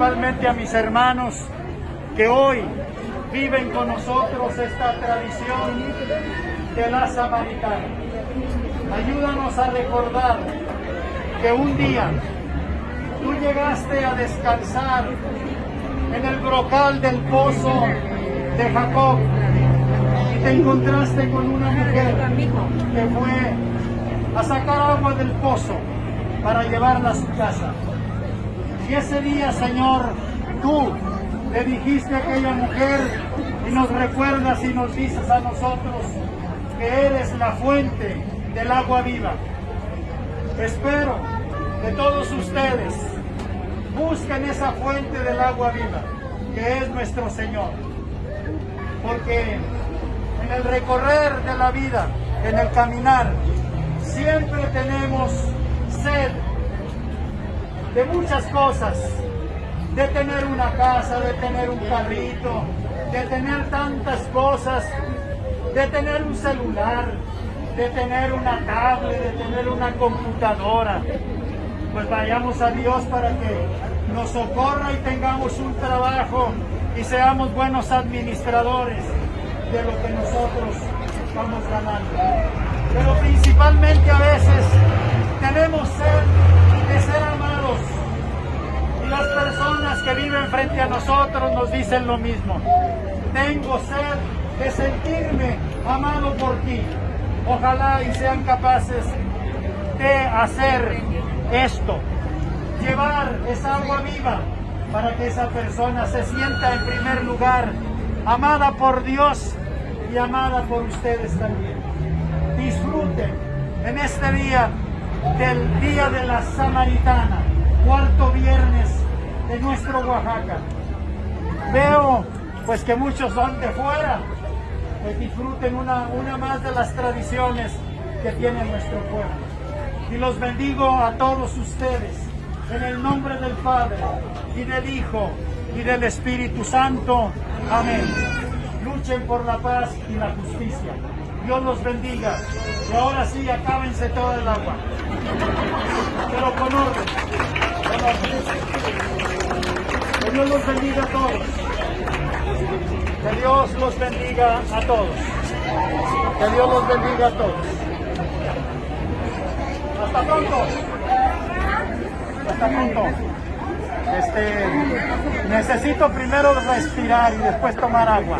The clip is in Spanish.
principalmente a mis hermanos que hoy viven con nosotros esta tradición de la samaritana. Ayúdanos a recordar que un día tú llegaste a descansar en el brocal del pozo de Jacob y te encontraste con una mujer que fue a sacar agua del pozo para llevarla a su casa. Y ese día, Señor, tú le dijiste a aquella mujer y nos recuerdas y nos dices a nosotros que eres la fuente del agua viva. Espero que todos ustedes busquen esa fuente del agua viva, que es nuestro Señor. Porque en el recorrer de la vida, en el caminar, siempre tenemos sed de muchas cosas, de tener una casa, de tener un carrito, de tener tantas cosas, de tener un celular, de tener una tablet, de tener una computadora. Pues vayamos a Dios para que nos socorra y tengamos un trabajo y seamos buenos administradores de lo que nosotros vamos ganando. Pero principalmente a veces tenemos sed de ser amados y las personas que viven frente a nosotros nos dicen lo mismo. Tengo sed de sentirme amado por ti. Ojalá y sean capaces de hacer esto, llevar esa agua viva para que esa persona se sienta en primer lugar amada por Dios y amada por ustedes también. Disfruten en este día del Día de la Samaritana, cuarto viernes de nuestro Oaxaca. Veo pues que muchos son de fuera, pues disfruten una, una más de las tradiciones que tiene nuestro pueblo. Y los bendigo a todos ustedes en el nombre del Padre y del Hijo y del Espíritu Santo. Amén. Luchen por la paz y la justicia. Dios los bendiga. Y ahora sí, acábense todo el agua. Pero con orden. Con orden. Que Dios los bendiga a todos. Que Dios los bendiga a todos. Que Dios los bendiga a todos. Hasta pronto. Hasta pronto. Este, necesito primero respirar y después tomar agua.